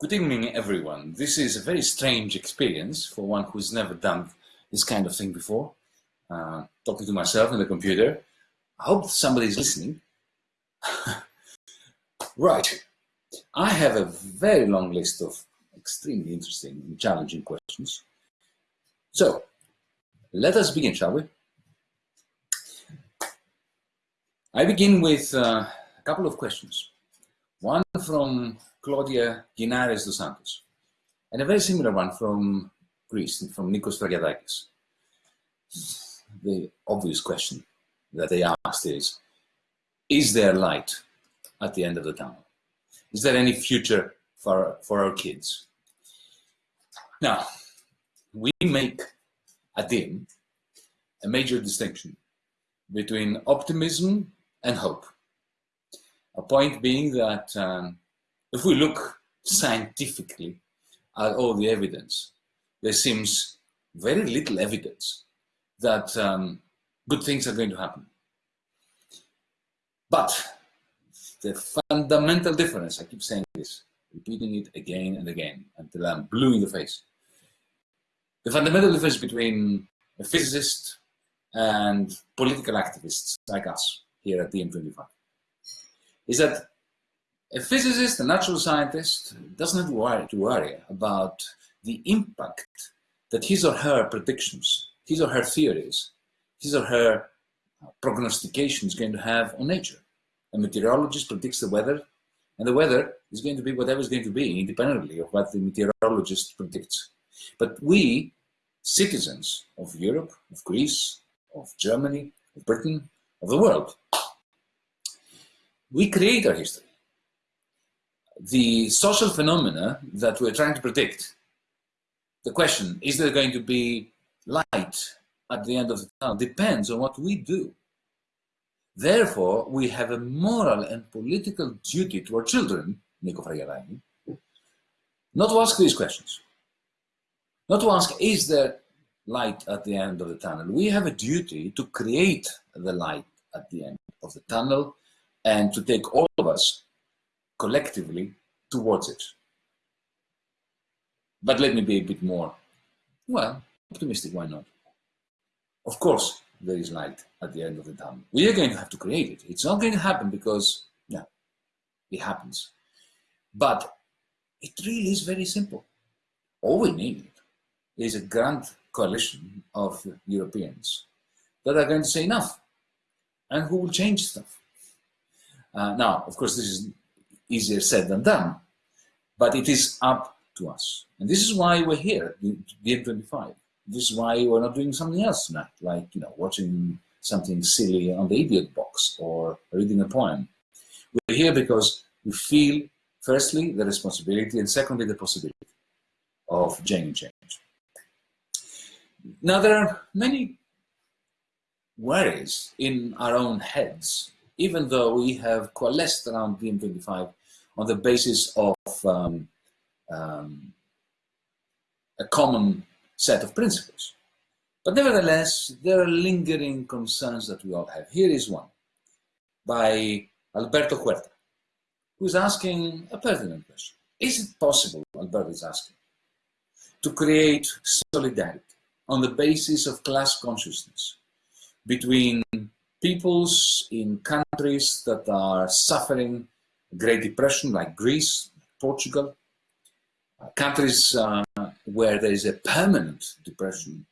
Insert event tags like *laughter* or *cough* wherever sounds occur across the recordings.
Good evening, everyone. This is a very strange experience for one who's never done this kind of thing before. Uh, talking to myself in the computer. I hope somebody's listening. *laughs* right. I have a very long list of extremely interesting and challenging questions. So, let us begin, shall we? I begin with uh, a couple of questions. One from Claudia Ginares dos Santos, and a very similar one from Greece, from Nikos Variadakis. The obvious question that they asked is, is there light at the end of the tunnel? Is there any future for, for our kids? Now, we make at DiEM a major distinction between optimism and hope. A point being that um, if we look scientifically at all the evidence, there seems very little evidence that um, good things are going to happen. But the fundamental difference, I keep saying this, repeating it again and again until I'm blue in the face. The fundamental difference between a physicist and political activists like us here at DiEM 25 is that a physicist, a natural scientist, doesn't have to worry, to worry about the impact that his or her predictions, his or her theories, his or her prognostication is going to have on nature. A meteorologist predicts the weather, and the weather is going to be whatever is going to be, independently of what the meteorologist predicts. But we, citizens of Europe, of Greece, of Germany, of Britain, of the world, we create our history the social phenomena that we're trying to predict, the question, is there going to be light at the end of the tunnel, depends on what we do. Therefore, we have a moral and political duty to our children, Nico Fragavani, not to ask these questions. Not to ask, is there light at the end of the tunnel? We have a duty to create the light at the end of the tunnel and to take all of us collectively towards it. But let me be a bit more, well, optimistic, why not? Of course, there is light at the end of the tunnel. We are going to have to create it. It's not going to happen because, yeah, it happens. But it really is very simple. All we need is a grand coalition of Europeans that are going to say enough and who will change stuff. Uh, now, of course, this is easier said than done, but it is up to us. And this is why we're here the DiEM25. This is why we're not doing something else tonight, like, you know, watching something silly on the idiot box or reading a poem. We're here because we feel, firstly, the responsibility, and secondly, the possibility of genuine change. Now, there are many worries in our own heads, even though we have coalesced around DiEM25 on the basis of um, um, a common set of principles. But nevertheless, there are lingering concerns that we all have. Here is one by Alberto Huerta, who is asking a pertinent question. Is it possible, Alberto is asking, to create solidarity on the basis of class consciousness between peoples in countries that are suffering Great Depression, like Greece, Portugal, countries uh, where there is a permanent depression,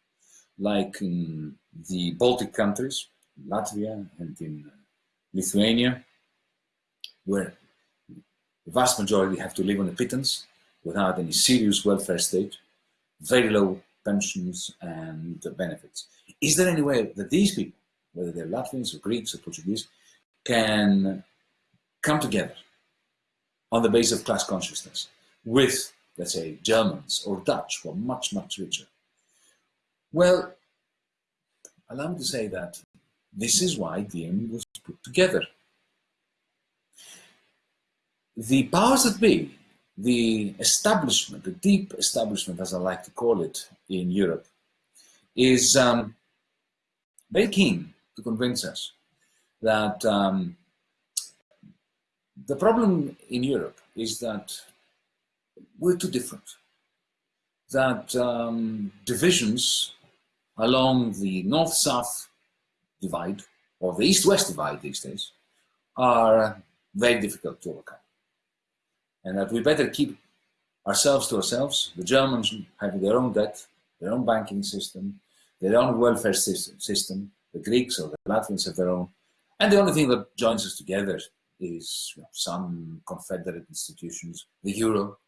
like in the Baltic countries, Latvia and in uh, Lithuania, where the vast majority have to live on a pittance without any serious welfare state, very low pensions and benefits. Is there any way that these people, whether they're Latvians or Greeks or Portuguese, can come together on the basis of class consciousness with, let's say, Germans or Dutch, were much, much richer? Well, allow me to say that this is why DiEM was put together. The powers that be, the establishment, the deep establishment, as I like to call it in Europe, is um, very keen to convince us that um, the problem in Europe is that we're too different. That um, divisions along the north-south divide, or the east-west divide these days, are very difficult to overcome. And that we better keep ourselves to ourselves, the Germans having their own debt, their own banking system, their own welfare system, the Greeks or the Latvians have their own. And the only thing that joins us together is you know, some confederate institutions, the Euro,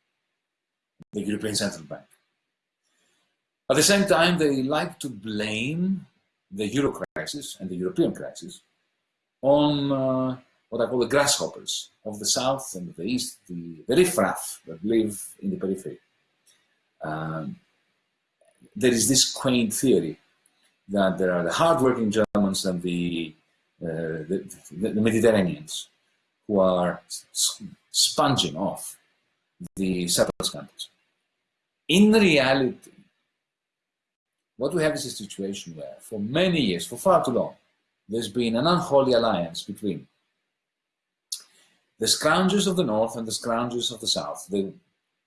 the European Central Bank. At the same time, they like to blame the Euro crisis and the European crisis on uh, what I call the grasshoppers of the South and the East, the, the riffraff that live in the periphery. Um, there is this quaint theory that there are the hardworking Germans and the, uh, the, the, Mediterraneans who are sponging off the settlement countries. In reality, what we have is a situation where for many years, for far too long, there's been an unholy alliance between the scroungers of the north and the scroungers of the south, the,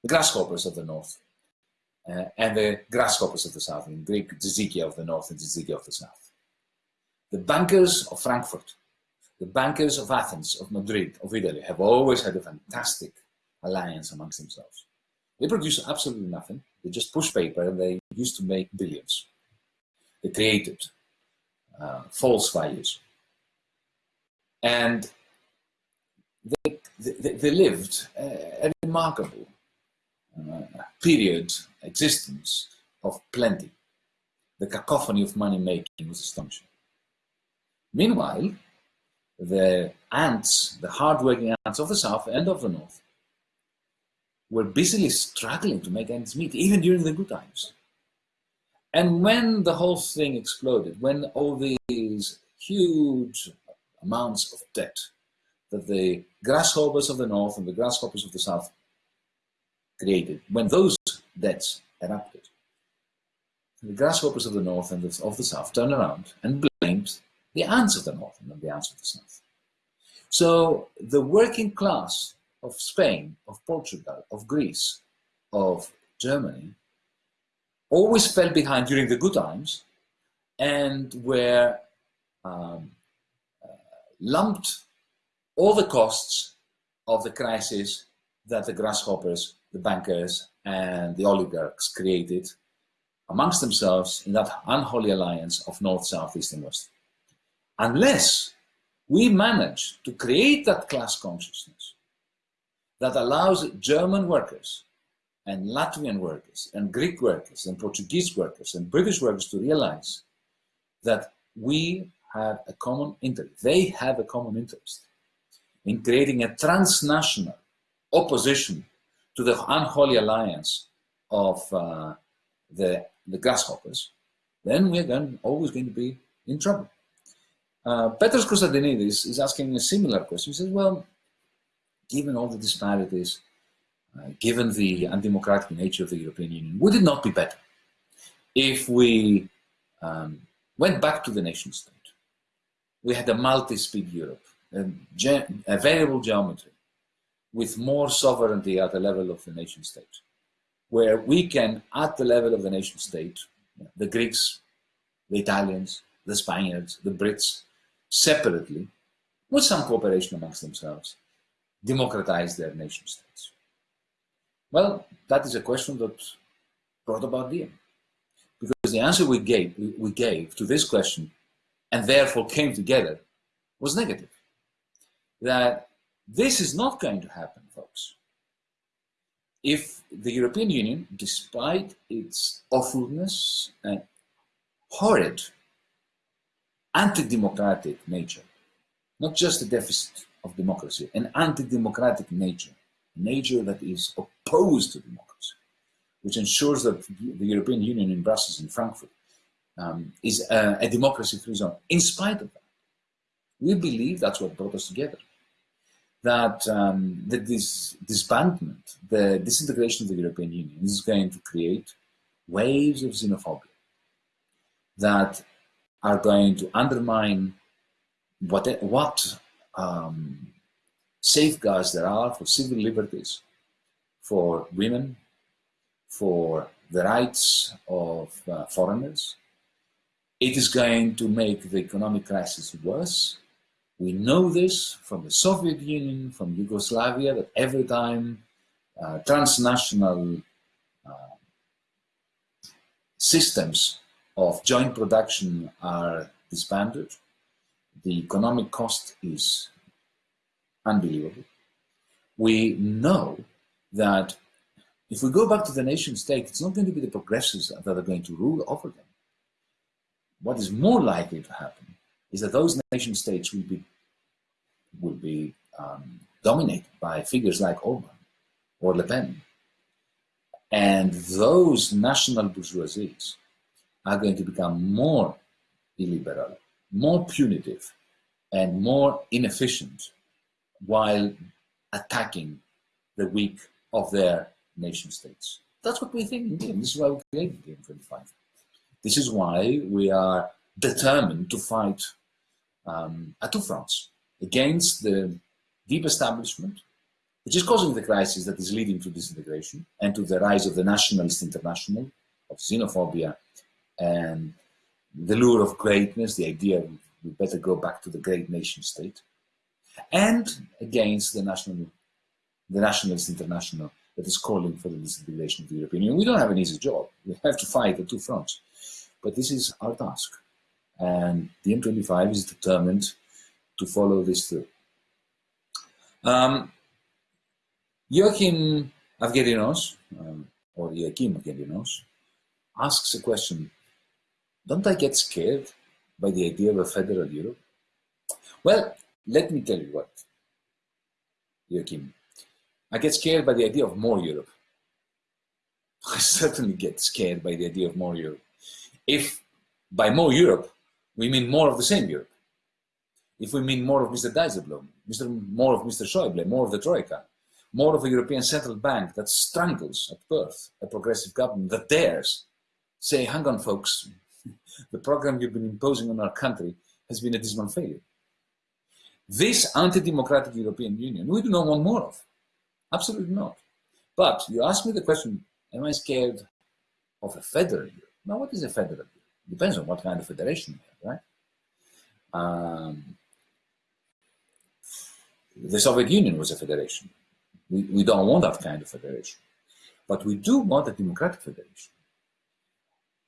the grasshoppers of the north, uh, and the grasshoppers of the south, in Greek, Zizikia of the north and Zizikia of the south. The bankers of Frankfurt the bankers of Athens, of Madrid, of Italy have always had a fantastic alliance amongst themselves. They produce absolutely nothing. They just push paper and they used to make billions. They created uh, false values. And they, they, they lived a, a remarkable uh, period, existence of plenty. The cacophony of money making was astonishing. Meanwhile, the ants, the hardworking ants of the south and of the north, were busily struggling to make ends meet, even during the good times. And when the whole thing exploded, when all these huge amounts of debt that the grasshoppers of the north and the grasshoppers of the south created, when those debts erupted, the grasshoppers of the north and of the south turned around and blamed the ants of the north and the ants of the south. So the working class of Spain, of Portugal, of Greece, of Germany, always fell behind during the good times and were um, uh, lumped all the costs of the crisis that the grasshoppers, the bankers, and the oligarchs created amongst themselves in that unholy alliance of North, South, East, and West. Unless we manage to create that class consciousness that allows German workers and Latvian workers and Greek workers and Portuguese workers and British workers to realize that we have a common interest. They have a common interest in creating a transnational opposition to the unholy alliance of uh, the, the grasshoppers, then we're going, always going to be in trouble. Uh, Petros Konstantinidis is asking a similar question. He says, well, given all the disparities, uh, given the undemocratic nature of the European Union, would it not be better if we um, went back to the nation state? We had a multi-speed Europe, a, a variable geometry, with more sovereignty at the level of the nation state, where we can, at the level of the nation state, the Greeks, the Italians, the Spaniards, the Brits, separately, with some cooperation amongst themselves, democratize their nation states? Well, that is a question that brought about DiEM. Because the answer we gave, we gave to this question, and therefore came together, was negative. That this is not going to happen, folks. If the European Union, despite its awfulness and horrid anti-democratic nature, not just a deficit of democracy, an anti-democratic nature, nature that is opposed to democracy, which ensures that the European Union in Brussels and Frankfurt um, is a, a democracy-free zone. In spite of that, we believe that's what brought us together. That um, the dis disbandment, the disintegration of the European Union is going to create waves of xenophobia that are going to undermine what, what um, safeguards there are for civil liberties, for women, for the rights of uh, foreigners. It is going to make the economic crisis worse. We know this from the Soviet Union, from Yugoslavia, that every time uh, transnational uh, systems of joint production are disbanded, the economic cost is unbelievable. We know that if we go back to the nation state, it's not going to be the progressives that are going to rule over them. What is more likely to happen is that those nation states will be, will be um, dominated by figures like Orban or Le Pen. And those national bourgeoisies are going to become more illiberal, more punitive, and more inefficient while attacking the weak of their nation states. That's what we think in DiEM. This is why we created DiEM 25. This is why we are determined to fight um, at two fronts against the deep establishment, which is causing the crisis that is leading to disintegration and to the rise of the nationalist international, of xenophobia and the lure of greatness, the idea we better go back to the great nation state, and against the national, the nationalist international that is calling for the disintegration of the European Union. We don't have an easy job. *laughs* We have to fight at two fronts. But this is our task. And the DiEM25 is determined to follow this through. Um, Joachim Avgerinos, um, or Joachim Avgerinos, asks a question don't I get scared by the idea of a federal Europe? Well, let me tell you what, Joachim. I get scared by the idea of more Europe. *laughs* I certainly get scared by the idea of more Europe. If by more Europe, we mean more of the same Europe. If we mean more of Mr. Dijsselbloem, Mr. more of Mr. Schäuble, more of the Troika, more of a European Central Bank that strangles at birth a progressive government that dares say, hang on folks, the program you've been imposing on our country has been a dismal failure. This anti-democratic European Union, we do not want more of. Absolutely not. But you ask me the question, am I scared of a federal Europe? Now, what is a federal Europe? Depends on what kind of federation you have, right? Um, the Soviet Union was a federation. We, we don't want that kind of federation. But we do want a democratic federation.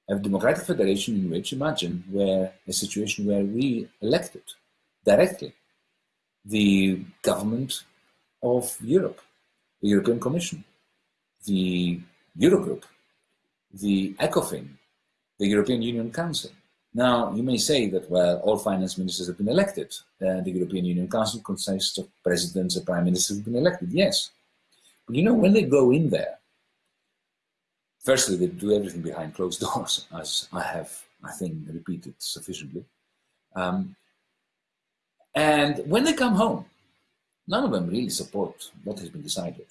A democratic federation in which, imagine, where a situation where we elected directly the government of Europe, the European Commission, the Eurogroup, the ECOFIN, the European Union Council. Now, you may say that, well, all finance ministers have been elected. Uh, the European Union Council consists of presidents and prime ministers have been elected. Yes. But you know, when they go in there, firstly, they do everything behind closed *laughs* doors, as I have, I think, repeated sufficiently. Um, and when they come home, none of them really support what has been decided.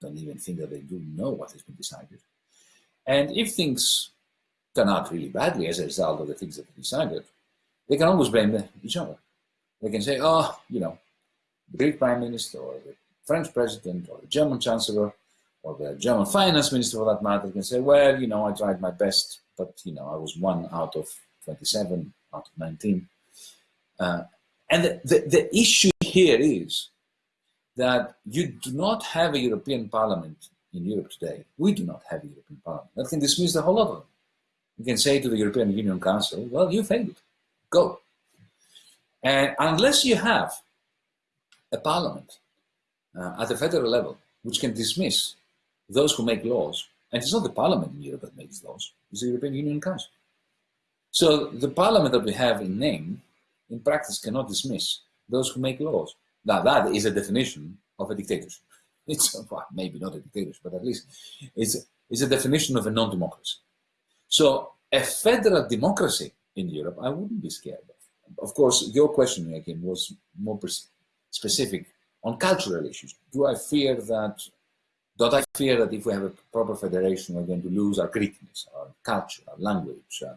Don't even think that they do know what has been decided. And if things turn out really badly as a result of the things that they decided, they can always blame each other. They can say, oh, you know, the Greek prime minister or the French president or the German chancellor or the German finance minister for that matter can say, well, you know, I tried my best, but, you know, I was one out of 27, out of 19. Uh, and the, the, the issue here is that you do not have a European Parliament in Europe today. We do not have a European Parliament. That can dismiss the whole of them. You can say to the European Union Council, well, you failed. Go. And unless you have a parliament uh, at the federal level which can dismiss those who make laws, and it's not the parliament in Europe that makes laws, it's the European Union Council. So the parliament that we have in name in practice cannot dismiss those who make laws. Now that is a definition of a dictatorship. *laughs* It's well, maybe not a dictatorship, but at least it's, it's a definition of a non-democracy. So a federal democracy in Europe, I wouldn't be scared of. Of course, your question again was more specific on cultural issues. Do I fear that, don't I fear that if we have a proper federation, we're going to lose our Greekness, our culture, our language, uh,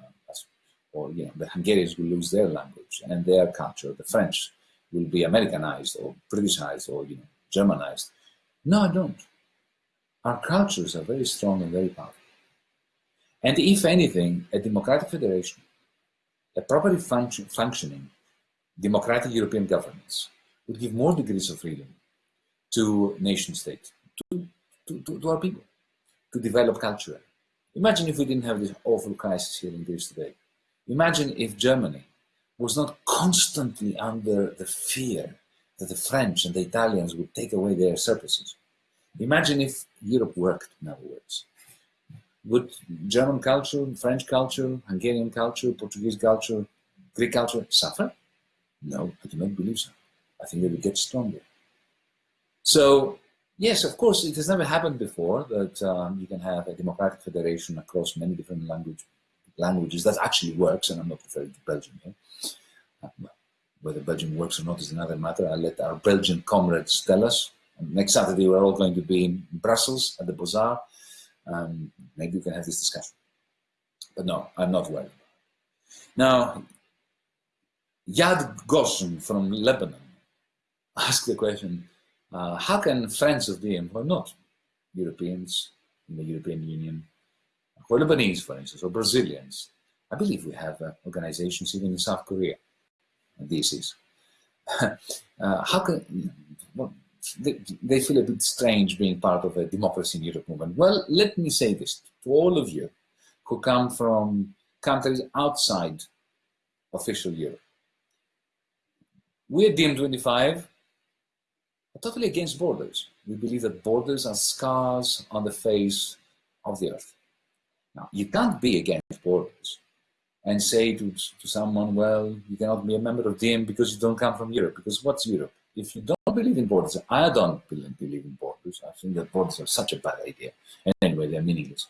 or you know, the Hungarians will lose their language and their culture. The French will be Americanized or Britishized or you know, Germanized. No, I don't. Our cultures are very strong and very powerful. And if anything, a democratic federation, a properly function, functioning democratic European governance would give more degrees of freedom to nation state, to, to, to, to our people, to develop culture. Imagine if we didn't have this awful crisis here in Greece today. Imagine if Germany was not constantly under the fear that the French and the Italians would take away their surpluses. Imagine if Europe worked, in other words. Would German culture, French culture, Hungarian culture, Portuguese culture, Greek culture suffer? No, I do not believe so. I think they would get stronger. So, yes, of course, it has never happened before that um, you can have a democratic federation across many different language languages that actually works, and I'm not referring to Belgium here. Uh, whether Belgium works or not is another matter. I'll let our Belgian comrades tell us. And next Saturday, we're all going to be in Brussels at the Bazaar. Um, maybe we can have this discussion. But no, I'm not worried. Now, Yad Goshen from Lebanon asked the question, uh, how can friends of the who are not Europeans in the European Union or Lebanese, for instance, or Brazilians. I believe we have uh, organizations even in South Korea, this is. *laughs* uh, how can, well, they, they, feel a bit strange being part of a democracy in Europe movement. Well, let me say this to all of you who come from countries outside official Europe. We at DiEM25 are totally against borders. We believe that borders are scars on the face of the earth. Now, you can't be against borders and say to, to someone, well, you cannot be a member of DiEM because you don't come from Europe. Because what's Europe? If you don't believe in borders, I don't believe in borders. I think that borders are such a bad idea. And anyway, they're meaningless,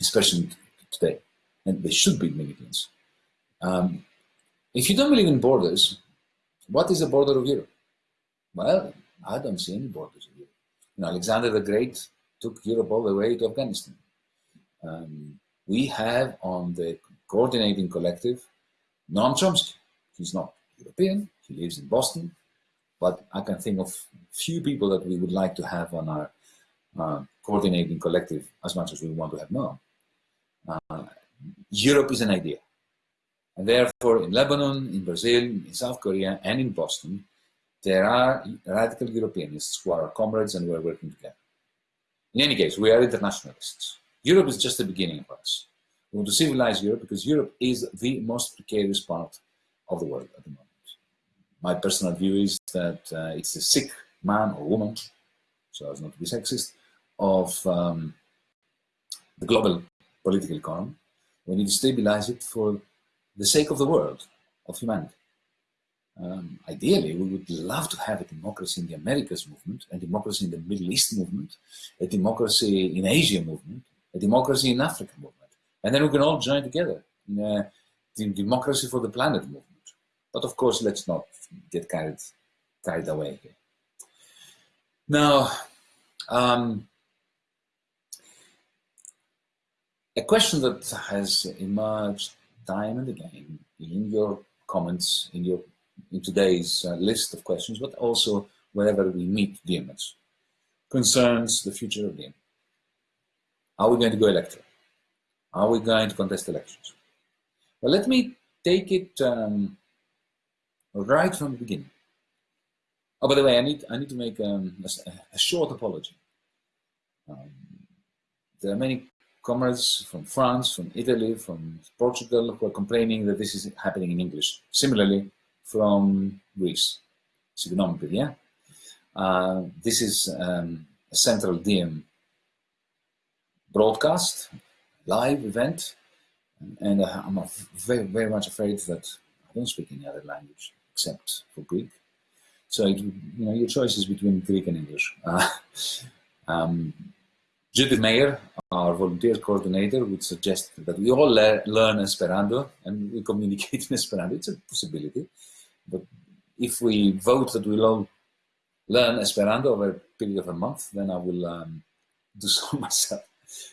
especially today. And they should be meaningless. Um, if you don't believe in borders, what is the border of Europe? Well, I don't see any borders of Europe. You know, Alexander the Great took Europe all the way to Afghanistan. Um, we have on the coordinating collective Noam Chomsky. He's not European, he lives in Boston, but I can think of few people that we would like to have on our uh, coordinating collective as much as we want to have Noam. Uh, Europe is an idea. And therefore, in Lebanon, in Brazil, in South Korea, and in Boston, there are radical Europeanists who are our comrades and we're working together. In any case, we are internationalists. Europe is just the beginning for us. We want to civilize Europe because Europe is the most precarious part of the world at the moment. My personal view is that uh, it's a sick man or woman, so as not to be sexist, of um, the global political economy. We need to stabilize it for the sake of the world, of humanity. Um, ideally, we would love to have a democracy in the Americas movement, a democracy in the Middle East movement, a democracy in Asia movement, a democracy in Africa movement. And then we can all join together in a democracy for the planet movement. But of course, let's not get carried, carried away here. Now, um, a question that has emerged time and again in your comments, in your in today's uh, list of questions, but also wherever we meet DMs, concerns the future of DiEM. Are we going to go electoral? Are we going to contest elections? Well, let me take it um, right from the beginning. Oh, by the way, I need I need to make um, a, a, short apology. Um, there are many comrades from France, from Italy, from Portugal who are complaining that this is happening in English. Similarly, from Greece, economically, yeah? Uh, this is um, a central DiEM broadcast, live event, and uh, I'm very, very much afraid that I don't speak any other language except for Greek. So, it, you know, your choice is between Greek and English. *laughs* Uh, um, Judith Mayer, our volunteer coordinator, would suggest that we all le learn Esperanto and we communicate in Esperanto. It's a possibility. But if we vote that we'll all learn Esperanto over a period of a month, then I will um, do *laughs* so myself.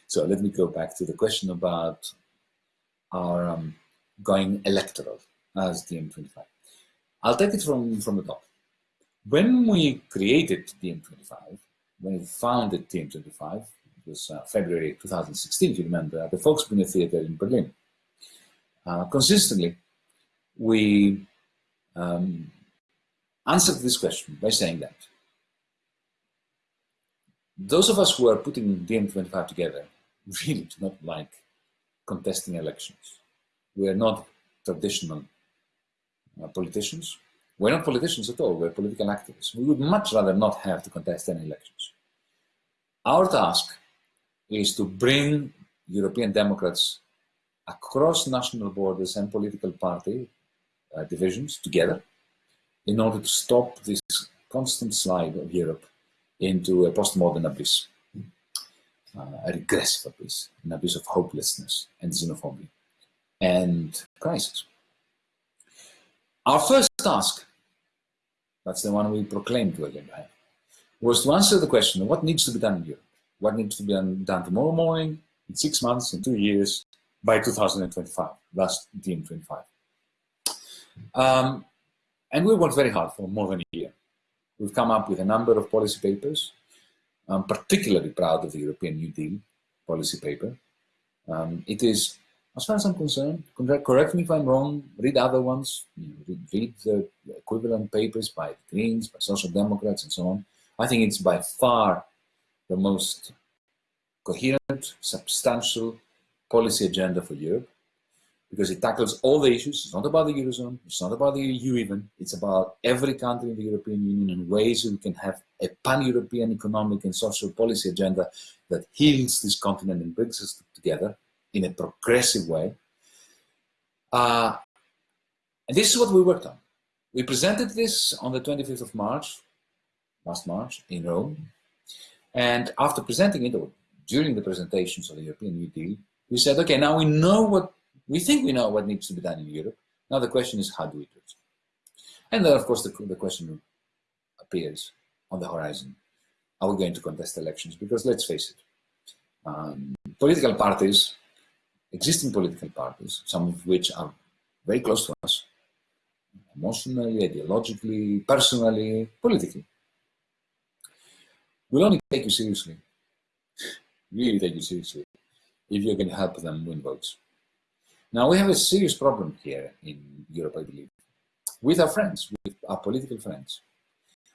So let me go back to the question about our um, going electoral as DiEM25. I'll take it from, from the top. When we created DiEM25, when we founded DiEM25, it was uh, February 2016, if you remember, at the Volksbühne Theater in Berlin. Uh, consistently, we um, answered this question by saying that those of us who are putting DiEM25 together really do not like contesting elections. We are not traditional uh, politicians. We're not politicians at all, we're political activists. We would much rather not have to contest any elections. Our task is to bring European Democrats across national borders and political party uh, divisions together in order to stop this constant slide of Europe into a postmodern abyss, uh, a regressive abyss, an abyss of hopelessness and xenophobia and crisis. Our first task, that's the one we proclaimed to again have, was to answer the question what needs to be done in Europe, what needs to be done tomorrow morning, in six months, in two years, by 2025, that's DiEM25. Um, and we worked very hard for more than a year. We've come up with a number of policy papers. I'm particularly proud of the European New Deal policy paper. Um, it is, as far as I'm concerned, correct me if I'm wrong, read other ones, you know, read the equivalent papers by the Greens, by Social Democrats, and so on. I think it's by far the most coherent, substantial policy agenda for Europe because it tackles all the issues. It's not about the Eurozone, it's not about the EU even, it's about every country in the European Union and ways we can have a pan-European economic and social policy agenda that heals this continent and brings us together in a progressive way. Uh, and this is what we worked on. We presented this on the 25th of March, last March, in Rome. And after presenting it, or during the presentations of the European New Deal, we said, okay, now we know what we think we know what needs to be done in Europe. Now the question is, how do we do it? And then, of course, the, the question appears on the horizon. Are we going to contest elections? Because let's face it, um, political parties, existing political parties, some of which are very close to us, emotionally, ideologically, personally, politically, will only take you seriously, really take you seriously, if you can help them win votes. Now we have a serious problem here in Europe, I believe, with our friends, with our political friends.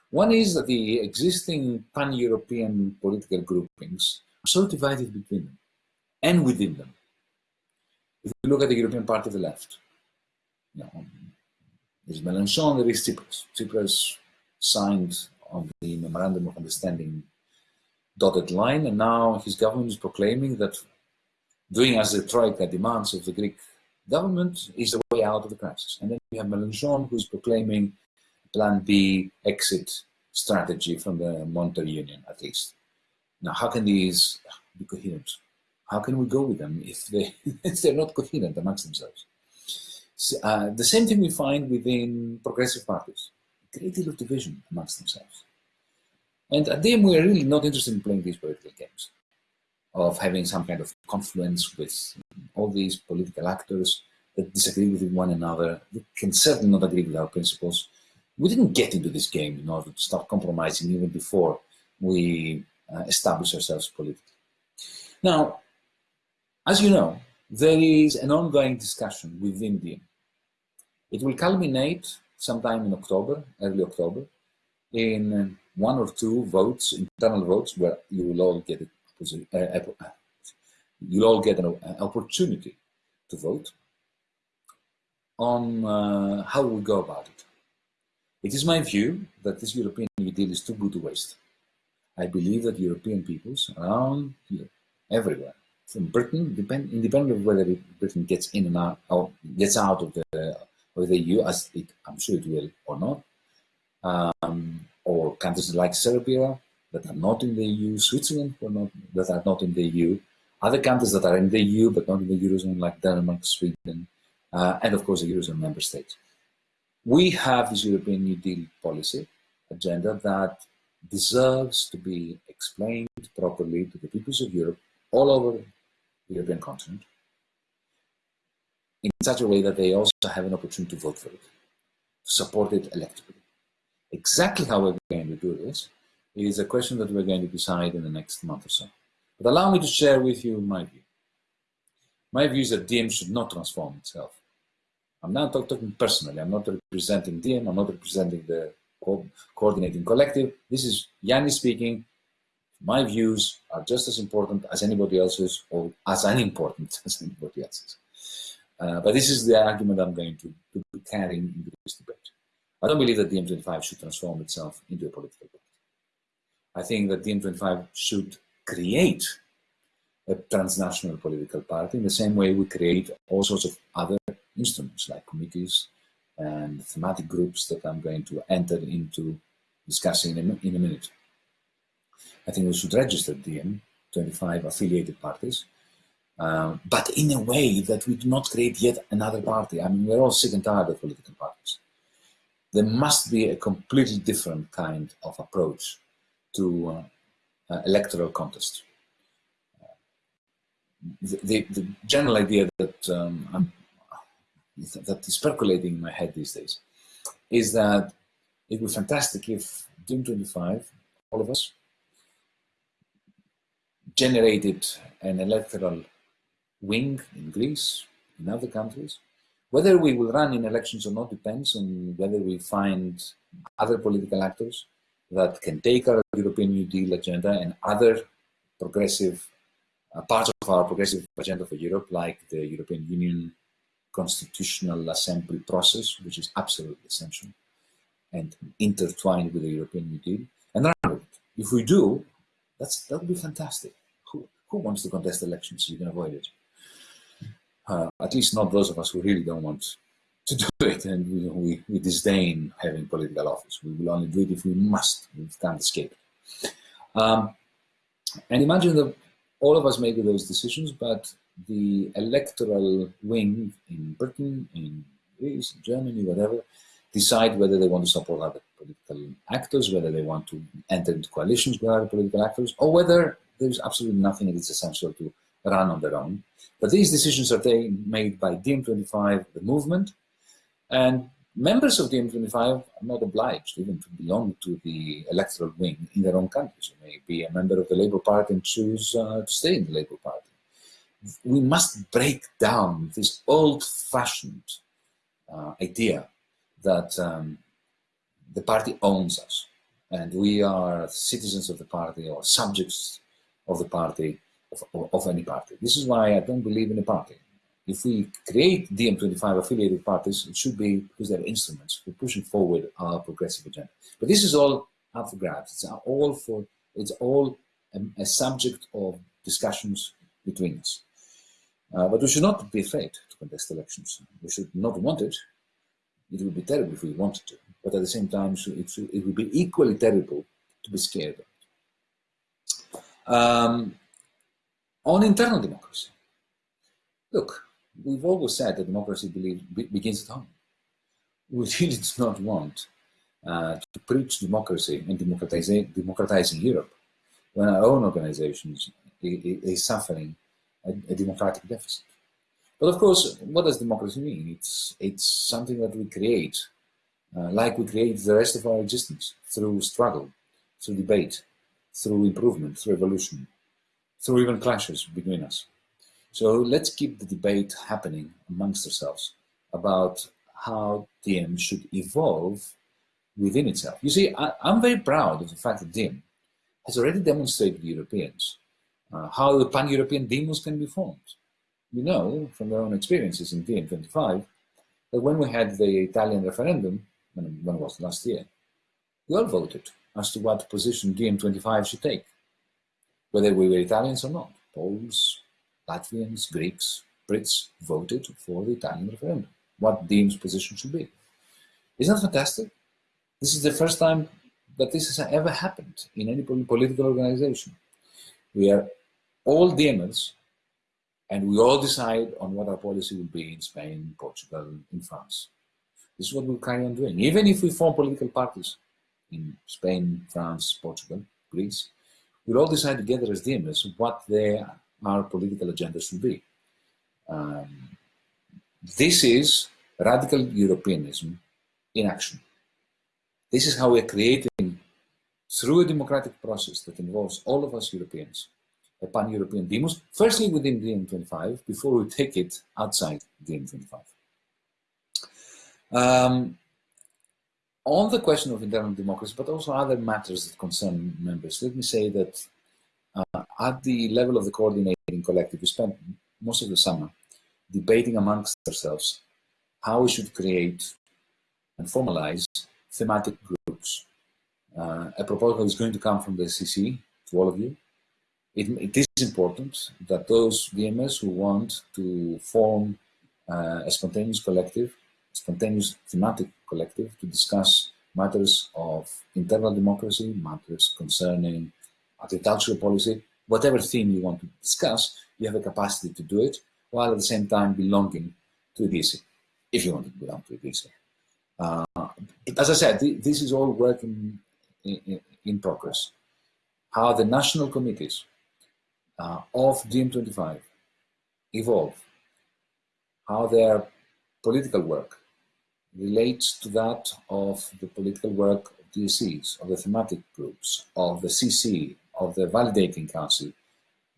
One is that the existing pan-European political groupings are so divided between them and within them. If you look at the European Party of the Left, you know, there's Mélenchon, there is Tsipras. Tsipras signed on the Memorandum of Understanding dotted line, and now his government is proclaiming that doing as the Troika demands of the Greek government is the way out of the crisis. And then we have Mélenchon, who's proclaiming plan B exit strategy from the monetary union, at least. Now, how can these be coherent? How can we go with them if, they, *laughs* if they're not coherent amongst themselves? So, uh, the same thing we find within progressive parties. A great deal of division amongst themselves. And at DiEM, we are really not interested in playing these political games of having some kind of confluence with all these political actors that disagree with one another, that can certainly not agree with our principles. We didn't get into this game in order to start compromising even before we uh, establish ourselves politically. Now, as you know, there is an ongoing discussion within DiEM. It will culminate sometime in October, early October, in one or two votes, internal votes, where you will all get a, you'll all get an, opportunity to vote on uh, how we go about it. It is my view that this European New Deal is too good to waste. I believe that European peoples around here, everywhere, from Britain, depend, independent of whether Britain gets in and out, or gets out of the, of the EU, as it, I'm sure it will or not, um, or countries like Serbia that are not in the EU, Switzerland not, that are not in the EU, other countries that are in the EU but not in the Eurozone like Denmark, Sweden, uh, and of course the Eurozone member states. We have this European New Deal policy agenda that deserves to be explained properly to the peoples of Europe all over the European continent in such a way that they also have an opportunity to vote for it, to support it electorally. Exactly how we're going to do this is a question that we're going to decide in the next month or so. But allow me to share with you my view. My view is that DiEM should not transform itself. I'm not talking personally. I'm not representing DiEM. I'm not representing the co coordinating collective. This is Yanni speaking. My views are just as important as anybody else's or as unimportant *laughs* as anybody else's. Uh, but this is the argument I'm going to, to be carrying into this debate. I don't believe that DiEM25 should transform itself into a political party. I think that DiEM25 should create a transnational political party in the same way we create all sorts of other instruments like committees and thematic groups that I'm going to enter into discussing in a, in a minute. I think we should register DiEM25 affiliated parties, uh, but in a way that we do not create yet another party. I mean, we're all sick and tired of political parties there must be a completely different kind of approach to uh, uh, electoral contest. The, the, the, general idea that um, that is percolating in my head these days is that it would be fantastic if DiEM25, all of us, generated an electoral wing in Greece, in other countries, whether we will run in elections or not depends on whether we find other political actors that can take our European New Deal agenda and other progressive uh, parts of our progressive agenda for Europe, like the European Union Constitutional Assembly process, which is absolutely essential and intertwined with the European New Deal, and run with it. If we do, that's that would be fantastic. Who, who wants to contest elections you can avoid it? uh, at least not those of us who really don't want to do it and we, we, we, disdain having political office. We will only do it if we must, we can't escape. Um, and imagine that all of us make those decisions, but the electoral wing in Britain, in Greece, in Germany, whatever, decide whether they want to support other political actors, whether they want to enter into coalitions with other political actors, or whether there's absolutely nothing that is essential to run on their own. But these decisions are made by DiEM25, the movement, and members of DiEM25 are not obliged even to belong to the electoral wing in their own countries. You may be a member of the Labour Party and choose uh, to stay in the Labour Party. we must break down this old-fashioned uh, idea that um, the party owns us and we are citizens of the party or subjects of the party, of, of any party. This is why I don't believe in a party. If we create DiEM25 affiliated parties, it should be because they're instruments for pushing forward our progressive agenda. But this is all up for grabs. It's all for, it's all a, a subject of discussions between us. Uh, but we should not be afraid to contest elections. We should not want it. It would be terrible if we wanted to. But at the same time, it, it would be equally terrible to be scared of. Um, on internal democracy, look, we've always said that democracy be, begins at home. *laughs* We really do not want uh, to preach democracy and democratizing, Europe when our own organizations is suffering a, a, democratic deficit. But of course, what does democracy mean? It's, it's something that we create, uh, like we create the rest of our existence, through struggle, through debate, through improvement, through evolution, through even clashes between us. So let's keep the debate happening amongst ourselves about how DiEM should evolve within itself. You see, I, am very proud of the fact that DiEM has already demonstrated to Europeans uh, how the pan-European demos can be formed. You know, from their own experiences in DiEM25, that when we had the Italian referendum, when, when was last year, we all voted as to what position DiEM25 should take, whether we were Italians or not. Poles, Latvians, Greeks, Brits voted for the Italian referendum, what DiEM's position should be. Isn't that fantastic? This is the first time that this has ever happened in any political organization. We are all DiEMers, and we all decide on what our policy will be in Spain, Portugal, in France. This is what we'll carry on doing. Even if we form political parties in Spain, France, Portugal, Greece, we'll all decide together as DiEMers what their, our political agenda should be. Um, this is radical Europeanism in action. This is how we're creating, through a democratic process that involves all of us Europeans, a pan-European demos, firstly within DiEM25, before we take it outside DiEM25. Um, on the question of internal democracy, but also other matters that concern members, let me say that uh, at the level of the coordinating collective, we spent most of the summer debating amongst ourselves how we should create and formalize thematic groups. Uh, a proposal is going to come from the CC to all of you. It, it is important that those DiEMers who want to form uh, a spontaneous collective, spontaneous thematic collective to discuss matters of internal democracy, matters concerning agricultural policy, whatever theme you want to discuss, you have a capacity to do it, while at the same time belonging to DC, if you want to belong to DC. Uh, as I said, th this is all work in, in, in, progress. How the national committees uh, of DiEM25 evolve, how their political work relates to that of the political work of DSCs, of the thematic groups, of the CC, of the validating council.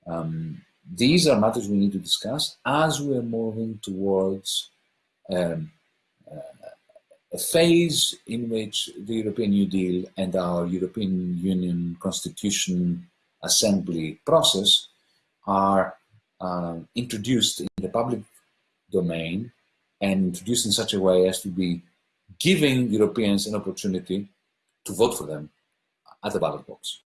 Um, these are matters we need to discuss as we are moving towards um, uh, a phase in which the European New Deal and our European Union Constitution Assembly process are uh, introduced in the public domain and introduced in such a way as to be giving Europeans an opportunity to vote for them at the ballot box.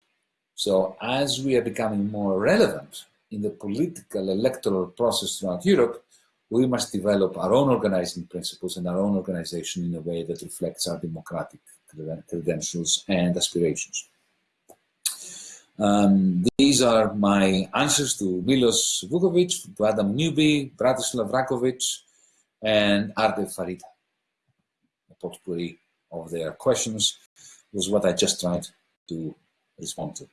So as we are becoming more relevant in the political electoral process throughout Europe, we must develop our own organizing principles and our own organization in a way that reflects our democratic credentials and aspirations. Um, these are my answers to Milos Vukovic, to Adam Newby, Bratislav Rakovic, and Arde Farida. A potpourri of their questions was what I just tried to respond to.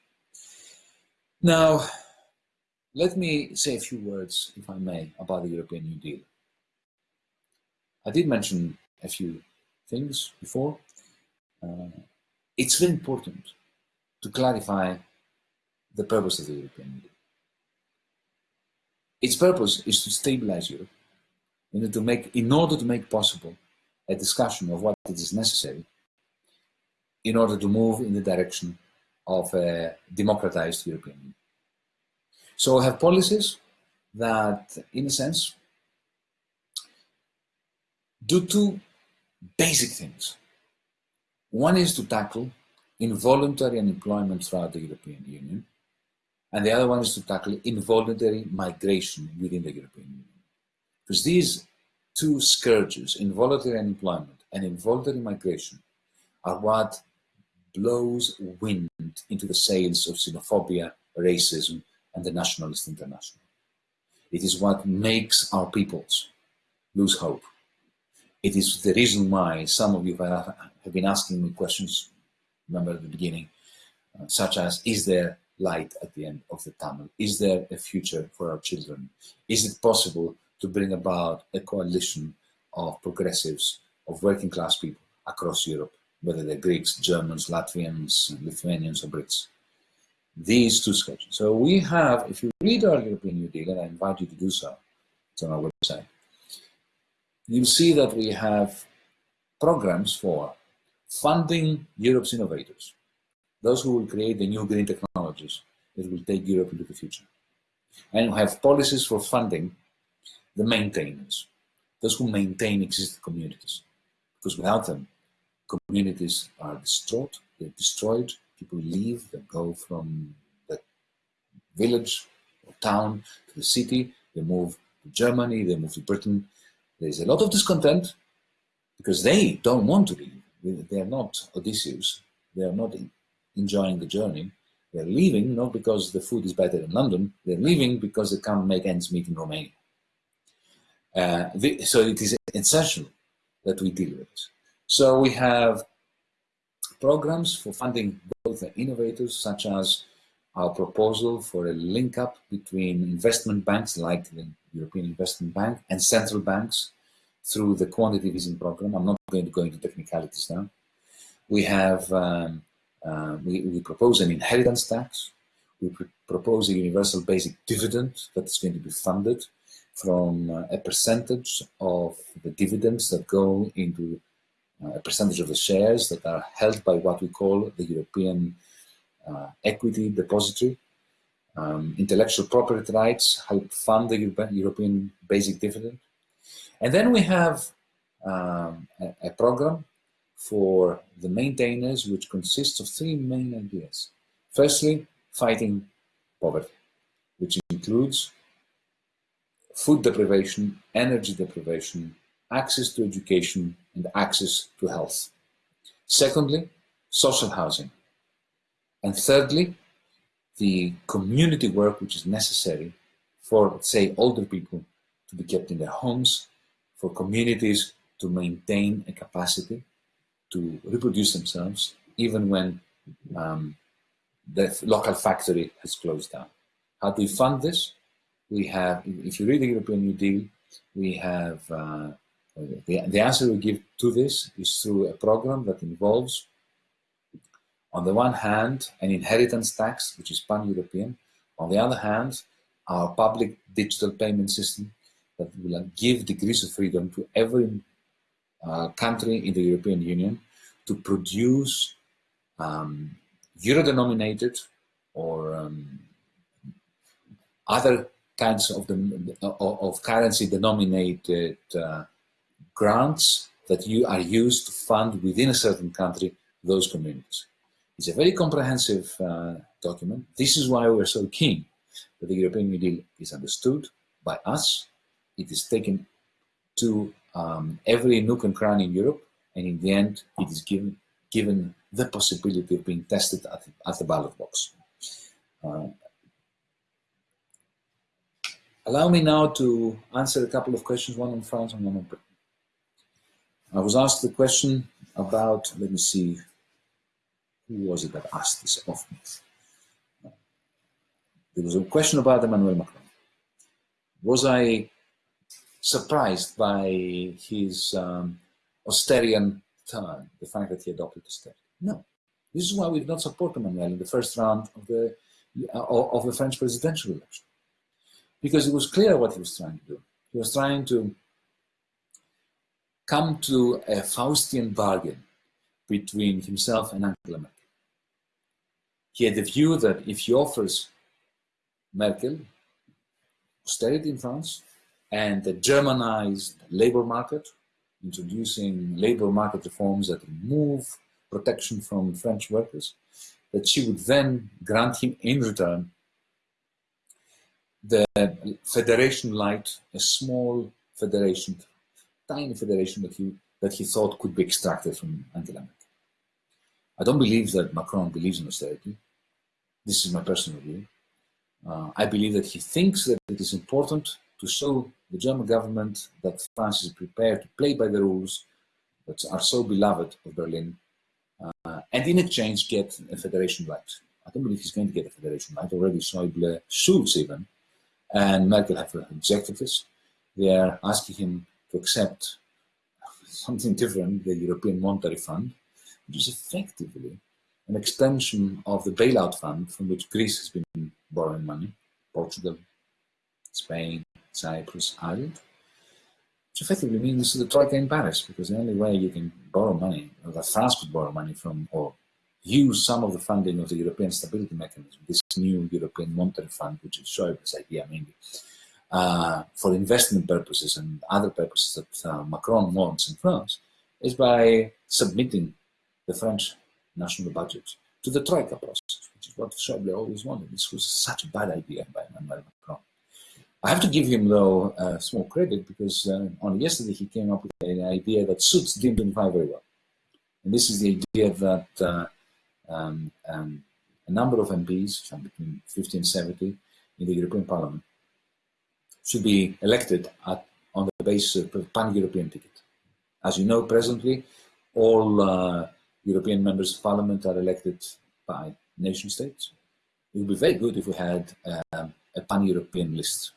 Now, let me say a few words, if I may, about the European New Deal. I did mention a few things before. Uh, it's very important to clarify the purpose of the European Deal. its purpose is to stabilize Europe in order to make, in order to make possible a discussion of what is necessary in order to move in the direction of a democratized European Union. So we have policies that, in a sense, do two basic things. One is to tackle involuntary unemployment throughout the European Union, and the other one is to tackle involuntary migration within the European Union. Because these two scourges, involuntary unemployment and involuntary migration, are what blows wind into the sails of xenophobia, racism, and the nationalist international. It is what makes our peoples lose hope. It is the reason why some of you have been asking me questions, remember at the beginning, uh, such as, is there light at the end of the tunnel? Is there a future for our children? Is it possible to bring about a coalition of progressives, of working class people across Europe, whether they're Greeks, Germans, Latvians, Lithuanians, or Brits? These two sketches. So we have, if you read our European New Deal, and I invite you to do so, it's on our website, you'll see that we have programs for funding Europe's innovators, those who will create the new green technologies that will take Europe into the future. And we have policies for funding the maintainers, those who maintain existing communities. Because without them, communities are distraught, they're destroyed, people leave, they go from the village or town to the city, they move to Germany, they move to Britain. There's a lot of discontent because they don't want to leave. They are not Odysseus. They are not enjoying the journey. They're leaving not because the food is better in London. They're leaving because they can't make ends meet in Romania. Uh, the, so it is essential that we deal with this. So we have programs for funding both the innovators, such as our proposal for a link up between investment banks like the European Investment Bank and central banks through the quantitative easing program. I'm not going to go into technicalities now. We have, um, uh, we, we propose an inheritance tax. We pr propose a universal basic dividend that is going to be funded from uh, a percentage of the dividends that go into a percentage of the shares that are held by what we call the European uh, Equity Depository. Um, intellectual property rights help fund the European basic dividend. And then we have um, a, a program for the maintainers, which consists of three main ideas. Firstly, fighting poverty, which includes food deprivation, energy deprivation, access to education, and access to health. Secondly, social housing. And thirdly, the community work which is necessary for, say, older people to be kept in their homes, for communities to maintain a capacity to reproduce themselves, even when um, the local factory has closed down. How do we fund this? we have, if you read the European New Deal, we have, uh, the, the answer we give to this is through a program that involves, on the one hand, an inheritance tax, which is pan-European. On the other hand, our public digital payment system that will give degrees of freedom to every uh, country in the European Union to produce um, euro-denominated or um, other kinds of, the, of currency denominated uh, grants that you are used to fund within a certain country those communities. It's a very comprehensive uh, document. This is why we're so keen that the European New Deal is understood by us. It is taken to um, every nook and cranny in Europe, and in the end, it is given, given the possibility of being tested at, at the ballot box. Uh, Allow me now to answer a couple of questions, one on France and one on Britain. I was asked the question about, let me see, who was it that asked this of me? There was a question about Emmanuel Macron. Was I surprised by his um, austerian turn, the fact that he adopted austerity? No. This is why we did not support Emmanuel in the first round of the, uh, of the French presidential election because it was clear what he was trying to do. He was trying to come to a Faustian bargain between himself and Angela Merkel. He had the view that if he offers Merkel austerity in France and the Germanized labor market, introducing labor market reforms that remove protection from French workers, that she would then grant him in return the Federation Light, a small federation, tiny federation that he, that he thought could be extracted from Angela Merkel. I don't believe that Macron believes in austerity. This is my personal view. Uh, I believe that he thinks that it is important to show the German government that France is prepared to play by the rules that are so beloved of Berlin, uh, and in exchange get a federation light. I don't believe he's going to get a federation light. Already Schäuble, Schulz even, and Merkel have rejected this. They are asking him to accept something different, the European Monetary Fund, which is effectively an extension of the bailout fund from which Greece has been borrowing money, Portugal, Spain, Cyprus, Ireland, which effectively means the Troika in Paris, because the only way you can borrow money, or that France could borrow money from, or use some of the funding of the European Stability Mechanism, this new European Monetary Fund, which is Schäuble's idea mainly, uh, for investment purposes and other purposes that uh, Macron wants in France, is by submitting the French national budget to the Troika process, which is what Schäuble always wanted. This was such a bad idea by Emmanuel Macron. I have to give him, though, uh, small credit because uh, only yesterday he came up with an idea that suits DiEM25 very well. And this is the idea that uh, um, um, a number of MPs, between 50 and 70 in the European Parliament, should be elected at, on the basis of a pan-European ticket. As you know, presently, all uh, European members of parliament are elected by nation states. It would be very good if we had um, a pan-European list.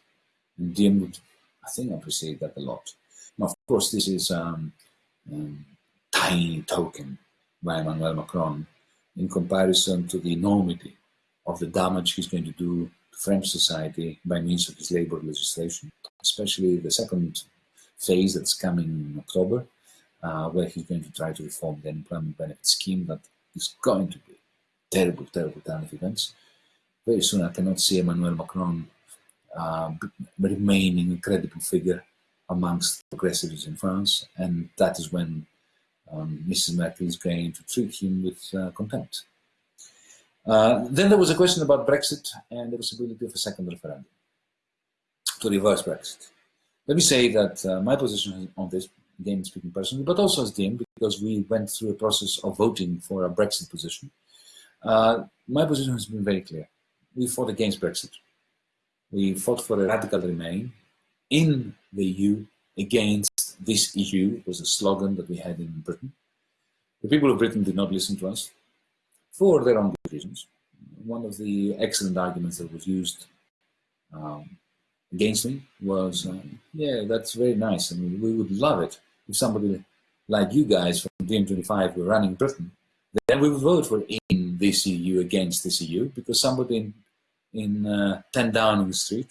And DiEM would, I think, appreciate that a lot. Now, of course, this is um, um, tiny token by Emmanuel Macron in comparison to the enormity of the damage he's going to do French society by means of his labor legislation, especially the second phase that's coming in October, uh, where he's going to try to reform the employment benefit scheme that is going to be terrible, terrible turn of events. Very soon I cannot see Emmanuel Macron uh, remaining a credible figure amongst progressives in France, and that is when um, Mrs. Merkel is going to treat him with uh, contempt. Uh, then there was a question about Brexit and the possibility of a second referendum to reverse Brexit. Let me say that uh, my position on this, again speaking personally, but also as DiEM, because we went through a process of voting for a Brexit position, uh, my position has been very clear. We fought against Brexit. We fought for a radical remain in the EU against this EU was a slogan that we had in Britain. The people of Britain did not listen to us for their own good reasons. One of the excellent arguments that was used um, against me was, uh, yeah, that's very nice. I mean, we would love it if somebody like you guys from DiEM25 were running Britain, then we would vote for in this EU against this EU because somebody in, in uh, 10 Downing Street,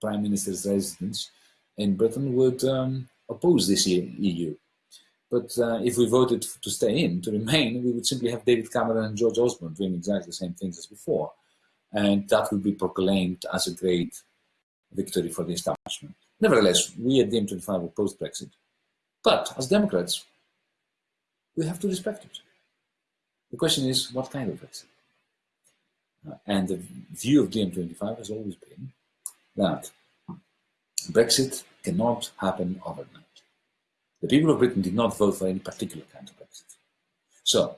Prime Minister's residence in Britain, would um, oppose this EU. But uh, if we voted to stay in, to remain, we would simply have David Cameron and George Osborne doing exactly the same things as before. And that would be proclaimed as a great victory for the establishment. Nevertheless, we at DiEM25 opposed Brexit. But as Democrats, we have to respect it. The question is, what kind of Brexit? Uh, and the view of DiEM25 has always been that Brexit cannot happen overnight. The people of Britain did not vote for any particular kind of Brexit. So,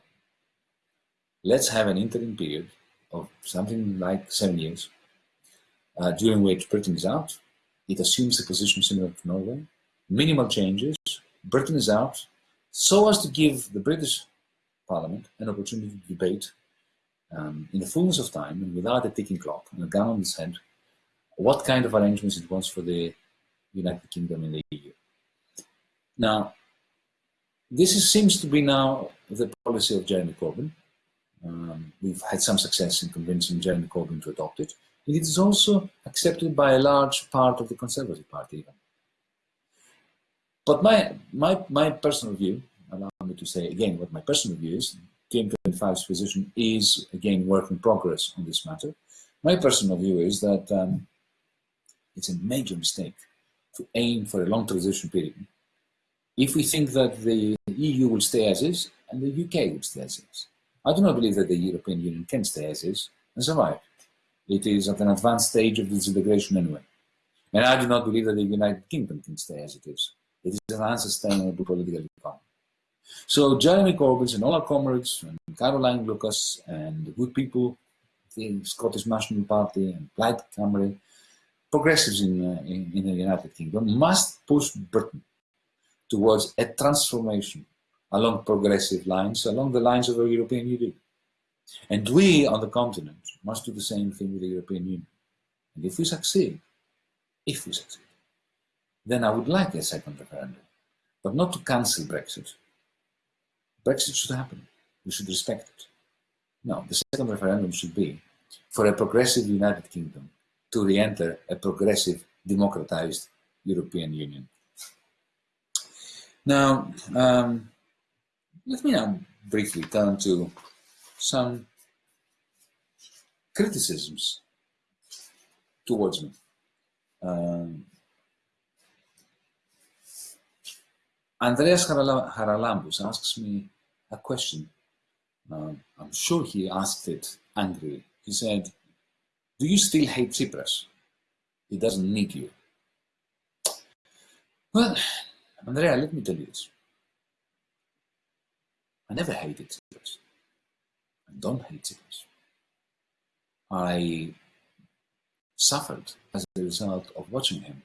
let's have an interim period of something like seven years, uh, during which Britain is out. It assumes a position similar to Norway. Minimal changes. Britain is out, so as to give the British Parliament an opportunity to debate um, in the fullness of time and without a ticking clock and a gun on its head what kind of arrangements it wants for the United Kingdom and the EU. Now, this is, seems to be now the policy of Jeremy Corbyn. Um, we've had some success in convincing Jeremy Corbyn to adopt it. It is also accepted by a large part of the Conservative Party even. But my, my, my personal view, allow me to say again what my personal view is, DiEM25's position is again work in progress on this matter. My personal view is that um, it's a major mistake to aim for a long transition period if we think that the EU will stay as is and the UK will stay as is. I do not believe that the European Union can stay as is and survive. It is at an advanced stage of disintegration anyway. And I do not believe that the United Kingdom can stay as it is. It is an unsustainable political economy. So Jeremy Corbyn and all our comrades, and Caroline Lucas, and the good people, the Scottish National Party, and Plaid Cymru, progressives in, uh, in, in the United Kingdom, must push Britain towards a transformation along progressive lines, along the lines of a European Union. And we on the continent must do the same thing with the European Union. And if we succeed, if we succeed, then I would like a second referendum, but not to cancel Brexit. Brexit should happen. We should respect it. No, the second referendum should be for a progressive United Kingdom to re-enter a progressive, democratized European Union. Now, um, let me now briefly turn to some criticisms towards me. Um, Andreas Haralambos asks me a question. Uh, I'm sure he asked it angrily. He said, do you still hate Tsipras? He doesn't need you. Well, Andrea, let me tell you this. I never hated Tsipras. I don't hate Tsipras. I suffered as a result of watching him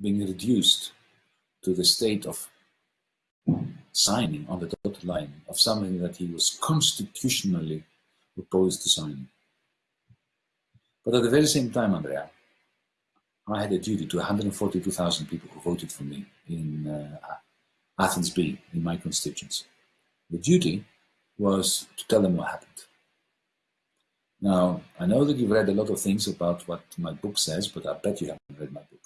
being reduced to the state of signing on the dotted line of something that he was constitutionally opposed to signing. But at the very same time, Andrea, I had a duty to 142,000 people who voted for me in uh, Athens B, in my constituency. The duty was to tell them what happened. Now, I know that you've read a lot of things about what my book says, but I bet you haven't read my book.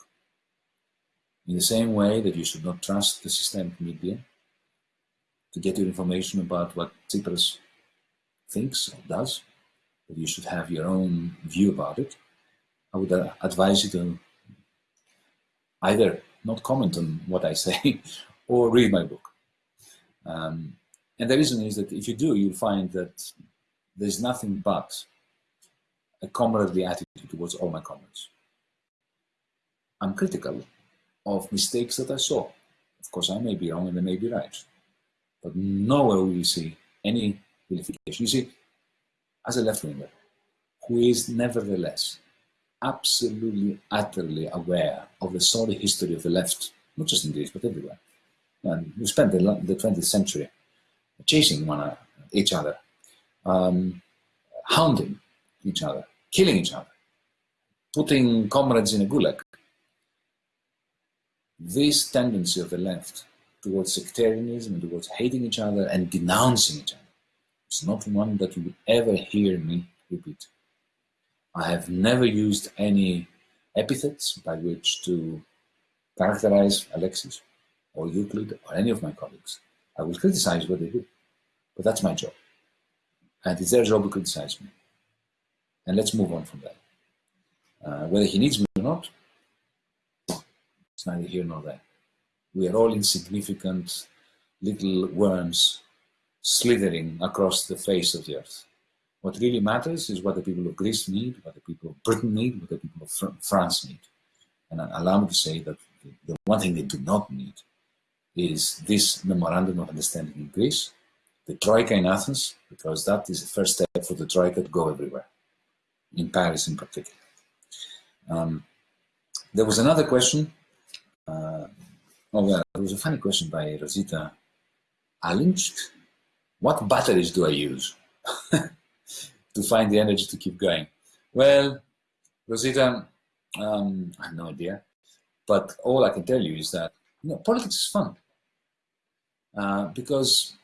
In the same way that you should not trust the systemic media to get your information about what Tsipras thinks or does, that you should have your own view about it, I would uh, advise you to either not comment on what I say *laughs* or read my book. Um, and the reason is that if you do, you'll find that there's nothing but a comradely attitude towards all my comments. I'm critical of mistakes that I saw. Of course, I may be wrong and they may be right. But nowhere will you see any vilification. You see, as a left-winger, who is nevertheless absolutely, utterly aware of the sorry history of the left, not just in Greece, but everywhere. And we spent the, the 20th century chasing one each other, um, hounding each other, killing each other, putting comrades in a gulag. This tendency of the left towards sectarianism towards hating each other and denouncing each other is not one that you would ever hear me repeat. I have never used any epithets by which to characterize Alexis or Euclid or any of my colleagues. I will criticize what they do, but that's my job. And it's their job to criticize me. And let's move on from that. Uh, whether he needs me or not, it's neither here nor there. We are all insignificant little worms slithering across the face of the earth. What really matters is what the people of Greece need, what the people of Britain need, what the people of Fr France need. And allow me to say that the one thing they do not need is this memorandum of understanding in Greece, the Troika in Athens, because that is the first step for the Troika to go everywhere, in Paris in particular. Um, there was another question. Uh, oh, well, there was a funny question by Rosita Alinsk. What batteries do I use? *laughs* to find the energy to keep going? Well, Rosita, um, I have no idea. But all I can tell you is that you know, politics is fun. Uh, because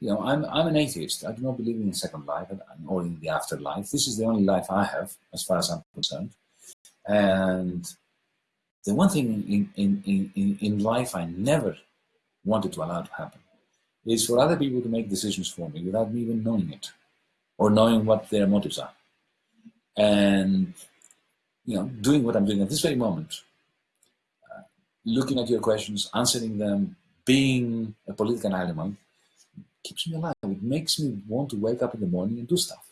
you know, I'm, I'm an atheist. I do not believe in second life or in the afterlife. This is the only life I have, as far as I'm concerned. And the one thing in, in, in, in life I never wanted to allow to happen is for other people to make decisions for me without me even knowing it or knowing what their motives are. And, you know, doing what I'm doing at this very moment, uh, looking at your questions, answering them, being a political animal, keeps me alive. It makes me want to wake up in the morning and do stuff.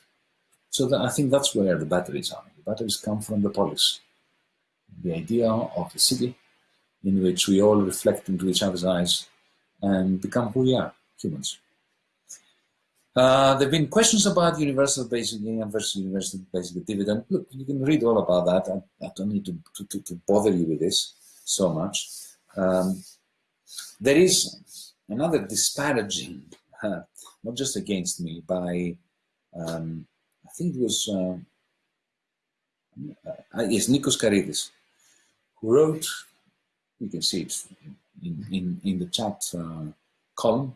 So that, I think that's where the batteries are. The batteries come from the polis. The idea of the city in which we all reflect into each other's eyes and become who we are, humans. Uh, there have been questions about universal basic income versus universal basic dividend. Look, you can read all about that. I, I don't need to, to, to, bother you with this so much. Um, there is another disparaging uh, not just against me, by, um, I think it was, uh, uh, yes, Nikos Karidis, who wrote, you can see it in, in, in the chat uh, column,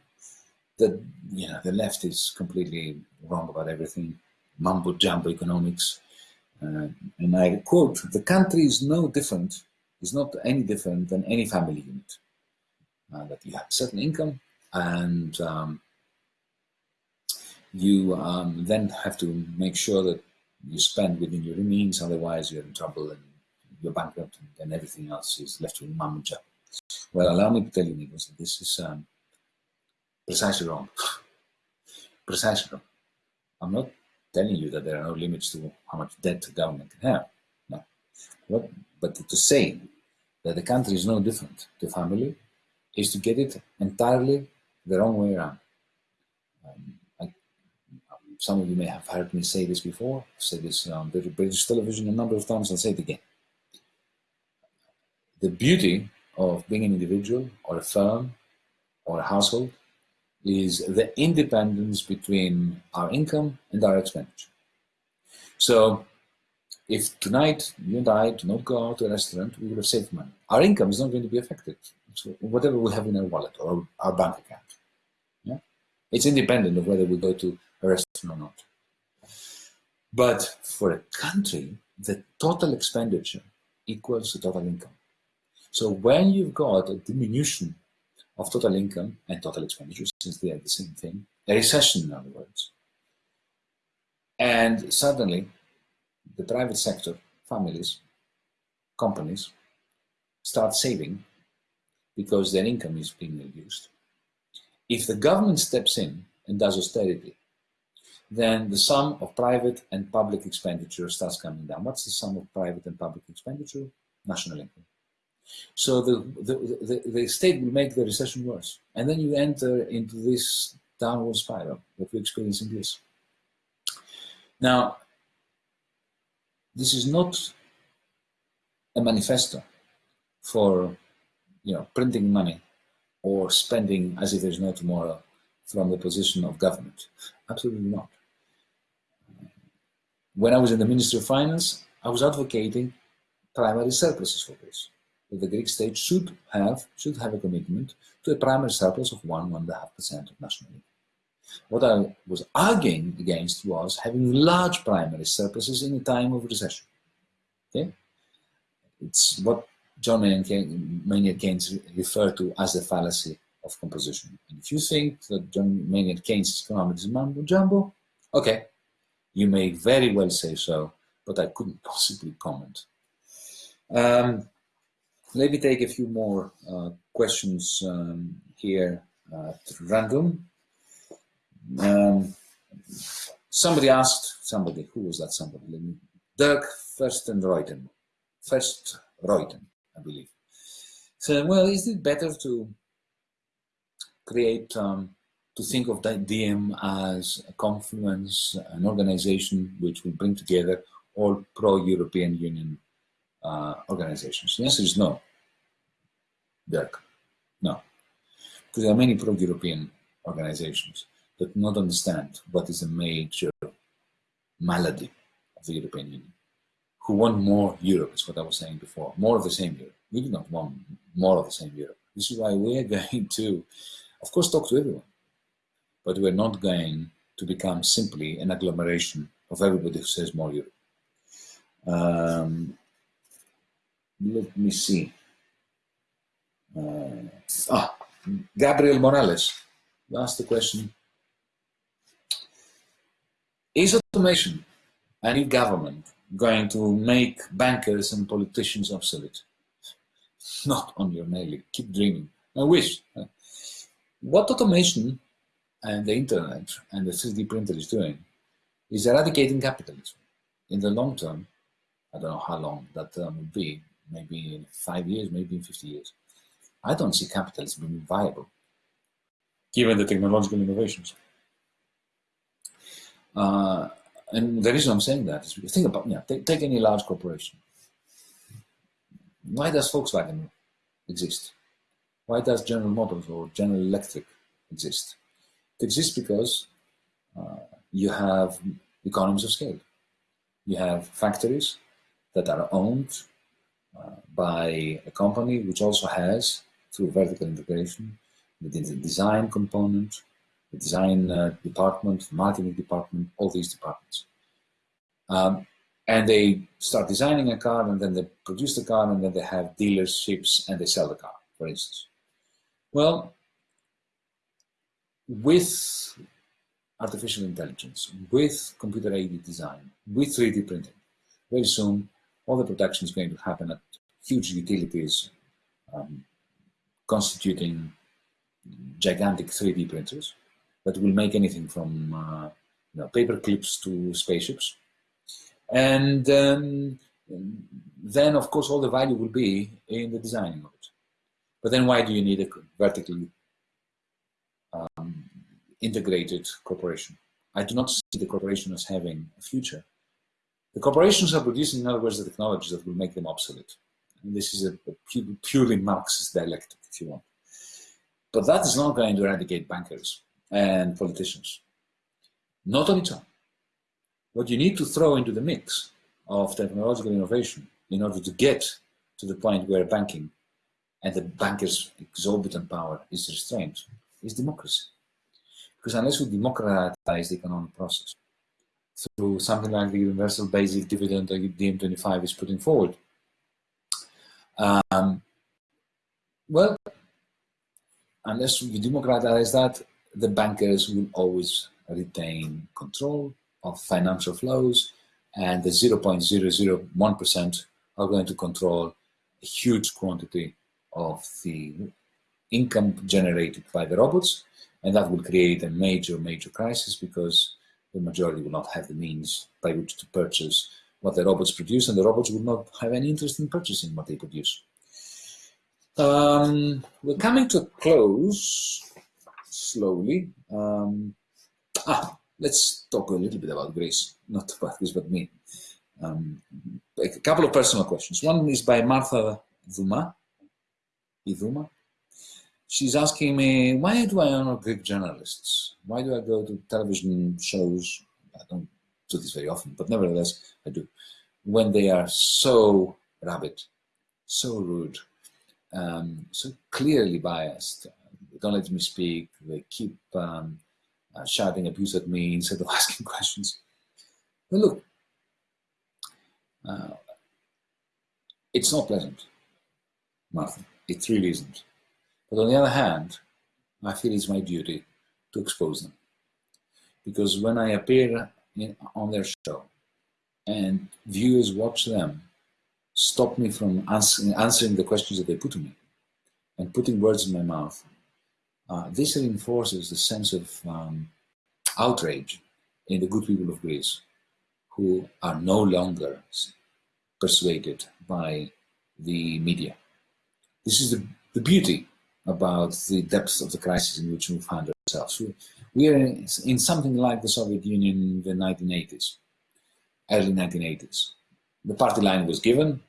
that you know, the left is completely wrong about everything, mumbo jumbo economics. Uh, and I quote, the country is no different, is not any different than any family unit. Uh, that you have a certain income and um, you um, then have to make sure that you spend within your means, otherwise you're in trouble and you're bankrupt and then everything else is left with mum and job. Well, allow me to tell you, Nikos, that this is um, precisely wrong. *sighs* precisely wrong. I'm not telling you that there are no limits to how much debt the government can have. No. But to say that the country is no different to family is to get it entirely the wrong way around. Um, some of you may have heard me say this before. I've said this on British television a number of times. I'll say it again. The beauty of being an individual or a firm or a household is the independence between our income and our expenditure. So if tonight you and I do not go out to a restaurant, we will have saved money. Our income is not going to be affected. So whatever we have in our wallet or our bank account. Yeah? It's independent of whether we go to a restaurant or not. But for a country, the total expenditure equals the total income. So when you've got a diminution of total income um, and total expenditure, since they are the same thing, a recession in other words, and suddenly the private sector, families, companies, start saving because their income is being reduced. If the government steps in and does austerity, then the sum of private and public expenditure starts coming down. What's the sum of private and public expenditure? National income. So the, the, the, the, state will make the recession worse. And then you enter into this downward spiral that we experience in Greece. Now, this is not a manifesto for you know, printing money or spending as if there's no tomorrow from the position of government. Absolutely not when I was in the Ministry of Finance, I was advocating primary surpluses for this. That the Greek state should have should have a commitment to a primary surplus of one one and a half percent of national income. What I was arguing against was having large primary surpluses in a time of recession. Okay, it's what John Maynard Keynes referred to as the fallacy of composition. And if you think that John Maynard Keynes' economics is mumbo jumbo, okay, you may very well say so, but I couldn't *laughs* possibly comment. Um, let me take a few more uh, questions um, here uh, at random. Um, somebody asked, somebody, who was that somebody? Dirk Firstenreuten, First Reuten, I believe. So, well, is it better to create um, to think of that DiEM as a confluence, an organization which will bring together all pro-European Union uh, organizations? The answer is no, Dirk, no. Because there are many pro-European organizations that do not understand what is a major malady of the European Union, who want more Europe, is what I was saying before, more of the same Europe. We do not want more of the same Europe. This is why we are *laughs* going to, of course, talk to everyone but we're not going to become simply an agglomeration of everybody who says more Europe. Um, let me see. Uh, ah, Gabriel Morales asked the question, is automation and e-government going to make bankers and politicians obsolete? *laughs* Not on your nail, keep dreaming. I wish. What automation and the internet and the 3D printer is doing is eradicating capitalism. In the long term, I don't know how long that term will be, maybe in five years, maybe in 50 years. I don't see capitalism being viable, given the technological innovations. Uh, and the reason I'm saying that is because think about, yeah, take, take any large corporation. Why does Volkswagen exist? Why does General Motors or General Electric exist? It exists because uh, you have economies of scale. You have factories that are owned by a company which also has, through vertical integration, the design component, the design uh, department, marketing department, all these departments. Um, and they start designing a car and then they produce the car and then they have dealerships and they sell the car, for instance. Well, with artificial intelligence, with computer-aided design, with 3D printing, very soon all the production is going to happen at huge utilities um, constituting gigantic 3D printers that will make anything from uh, you know, paper clips to spaceships. And um, then, of course, all the value will be in the designing of it. But then why do you need a vertically um, integrated corporation? I do not see the corporation as having a future. The corporations are producing, in other words, the technologies that will make them obsolete. And this is a, a purely Marxist dialectic, if you want. But that is not going to eradicate bankers and politicians. Not on its own. What you need to throw into the mix of technological innovation in order to get to the point where banking and the bankers' exorbitant power is restrained is democracy. Because unless we democratize the economic process through something like the universal basic dividend that DiEM25 is putting forward, um, well, unless we democratize that, the bankers will always retain control of financial flows and the 0.001% are going to control a huge quantity of the income generated by the robots and that will create a major, major crisis because the majority will not have the means by which to purchase what the robots produce and the robots will not have any interest in purchasing what they produce. Um, we're coming to a close slowly. Um, ah, let's talk a little bit about Greece, not about Greece, but me. Um, a couple of personal questions. One is by Martha Duma. Iduma. She's asking me, why do I honor Greek journalists? Why do I go to television shows? I don't do this very often, but nevertheless, I do. When they are so rabid, so rude, um, so clearly biased. They don't let me speak. They keep um, uh, shouting abuse at me instead of *laughs* asking questions. But look, uh, it's not pleasant, Martha. It really isn't. But on the other hand, I feel it's my duty to expose them. Because when I appear in, on their show and viewers watch them stop me from answering, answering the questions that they put to me and putting words in my mouth, uh, this reinforces the sense of um, outrage in the good people of Greece who are no longer persuaded by the media. This is the, the beauty about the depth of the crisis in which we find ourselves. We, we are in, in something like the Soviet Union in the 1980s, early 1980s. The party line was given,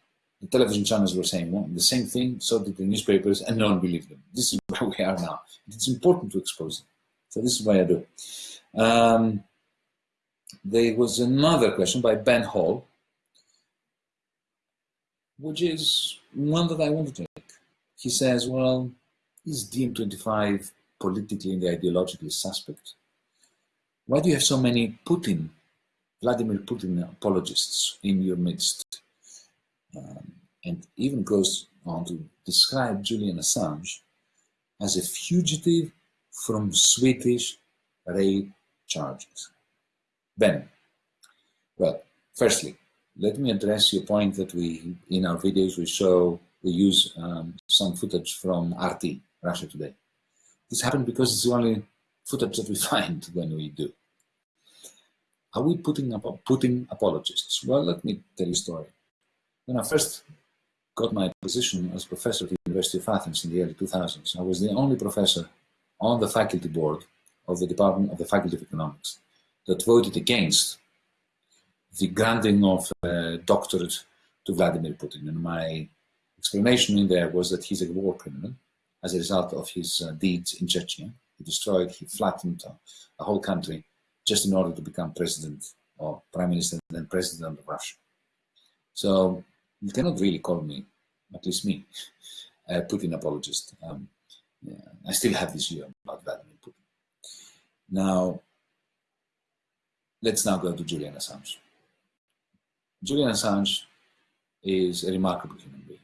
the television channels were saying well, the same thing, so did the newspapers, and no one believed them. This is *laughs* where we are now. It's important to expose them. So this is why I do. Um, there was another question by Ben Hall, which is one that I want to take. He says, well, is DiEM25 politically and ideologically suspect? Why do you have so many Putin, Vladimir Putin apologists in your midst? Um, and even goes on to describe Julian Assange as a fugitive from Swedish rape charges. Ben, well, firstly, let me address your point that we, in our videos, we show, we use um, some footage from RT, Russia Today. This happened because it's the only footage that we *laughs* find when we do. Are we putting up Putin apologists? Well, let me tell you a story. When I first got my position as professor at the University of Athens in the early 2000s, I was the only professor on the faculty board of the Department of the Faculty of Economics that voted against the granting of a doctorate to Vladimir Putin. And my explanation in there was that he's a war criminal as a result of his uh, deeds in Chechnya. He destroyed, he flattened uh, a whole country just in order to become president or prime minister and then president of Russia. So you cannot really call me, at least me, *laughs* a Putin apologist. Um, yeah, I still have this view about Vladimir Putin. Now, let's now go to Julian Assange. Julian Assange is a remarkable human being.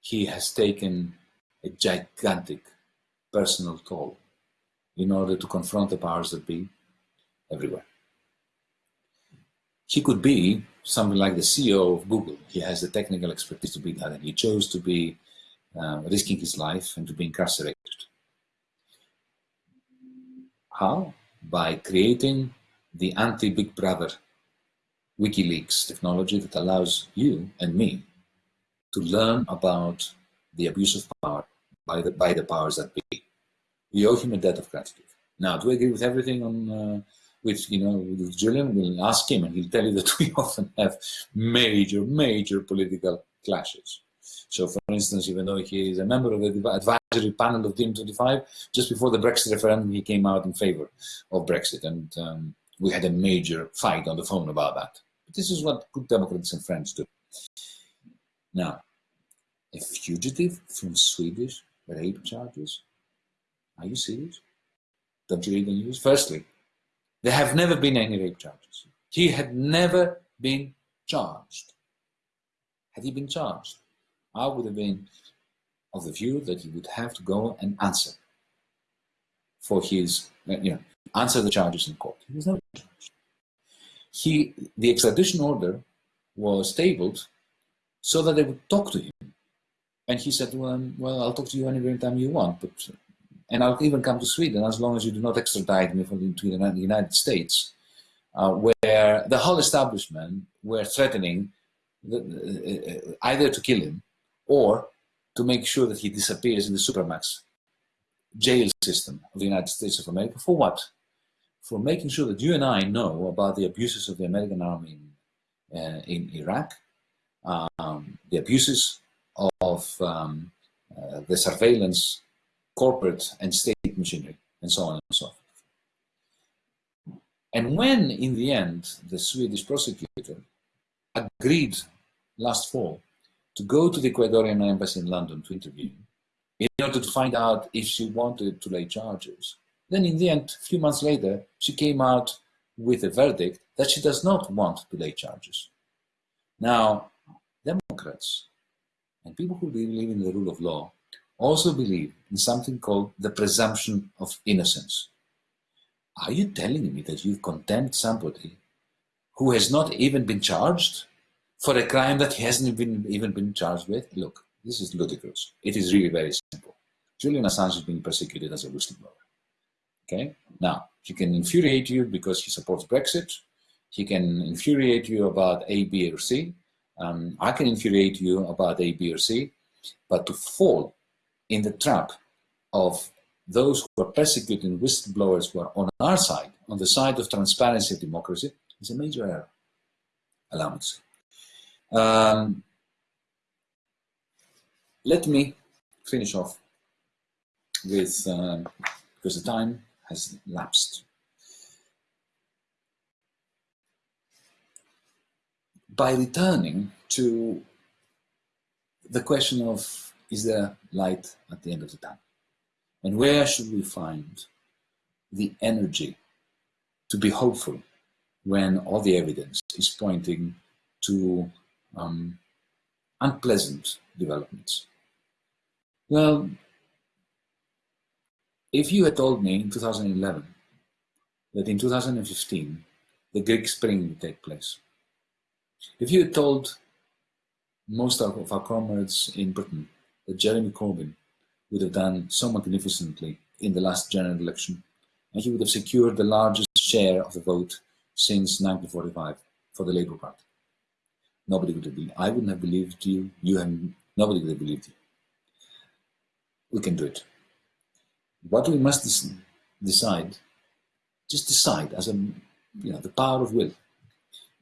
He has taken a gigantic personal toll in order to confront the powers that be everywhere. He could be something like the CEO of Google. He has the technical expertise to be that, and he chose to be uh, risking his life and to be incarcerated. How? By creating the anti-Big Brother WikiLeaks technology that allows you and me to learn about the abuse of power by the, by the powers that be. We owe him a debt of gratitude. Now, do I agree with everything on uh, with you know with Julian? We'll ask him, and he'll tell you *laughs* that we often have major, major political clashes. So, for instance, even though he is a member of the advisory panel of DiEM25, just before the Brexit referendum, he came out in favor of Brexit, and um, we had a major fight on the phone about that. But this is what good Democrats and Friends do. Now, a fugitive from Swedish rape charges? Are you serious? Don't you read the news? Firstly, there have never been any rape charges. He had never been charged. Had he been charged, I would have been of the view that he would have to go and answer for his, uh, you know, answer the charges in court. He was never charged. He, the extradition order was tabled so that they would talk to him. And he said, well, well I'll talk to you anytime you want, but and I'll even come to Sweden as long as you do not extradite me from to the United States, uh, where the whole establishment were threatening the, uh, either to kill him or to make sure that he disappears in the Supermax jail system of the United States of America. For what? For making sure that you and I know about the abuses of the American army in, uh, in Iraq, um, the abuses of um, uh, the surveillance corporate and state machinery, and so on and so forth. And when, in the end, the Swedish prosecutor agreed last fall to go to the Ecuadorian embassy in London to interview in order to find out if she wanted to lay charges, then in the end, a few months later, she came out with a verdict that she does not want to lay charges. Now, Democrats and people who believe in the rule of law also believe in something called the presumption of innocence. Are you telling me that you've condemned somebody who has not even been charged for a crime that he hasn't been, even been charged with? Look, this is ludicrous. It is really very simple. Julian Assange is being persecuted as a whistleblower. Okay? Now, he can infuriate you because he supports Brexit. He can infuriate you about A, B, or C. Um, I can infuriate you about A, B, or C. But to fall in the trap of those who are persecuting whistleblowers who are on our side, on the side of transparency and democracy, is a major error. Allow me to say. Um, let me finish off with, uh, because the time has lapsed. By returning to the question of is there light at the end of the tunnel? And where should we find the energy to be hopeful when all the evidence is pointing to um, unpleasant developments? Well, if you had told me in 2011 that in 2015 the Greek Spring would take place, if you had told most of our comrades in Britain that Jeremy Corbyn would have done so magnificently in the last general election, and he would have secured the largest share of the vote since 1945 for the Labour Party. Nobody would have believed. I wouldn't have believed you. You and nobody would have believed you. We can do it. What we must decide, just decide as a, you know, the power of will,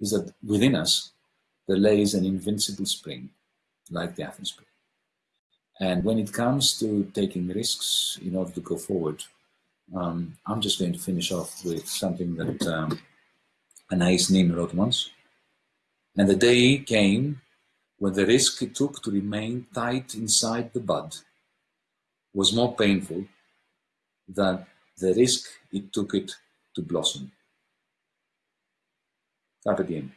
is that within us there lays an invincible spring, like the Athens Spring. And when it comes to taking risks in order to go forward, um, I'm just going to finish off with something that um, Anais Nin wrote once. And the day came when the risk it took to remain tight inside the bud was more painful than the risk it took it to blossom. Está bien.